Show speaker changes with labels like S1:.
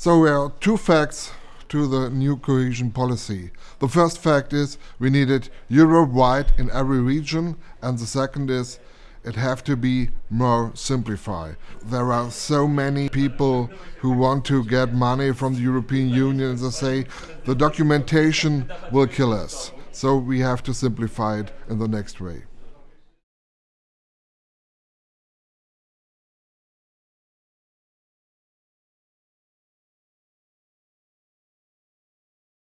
S1: So there are two facts to the new cohesion policy. The first fact is we need it Europe-wide in every region, and the second is it have to be more simplified. There are so many people who want to get money from the European Union and they say the documentation will kill us. So we have to simplify it in the next way.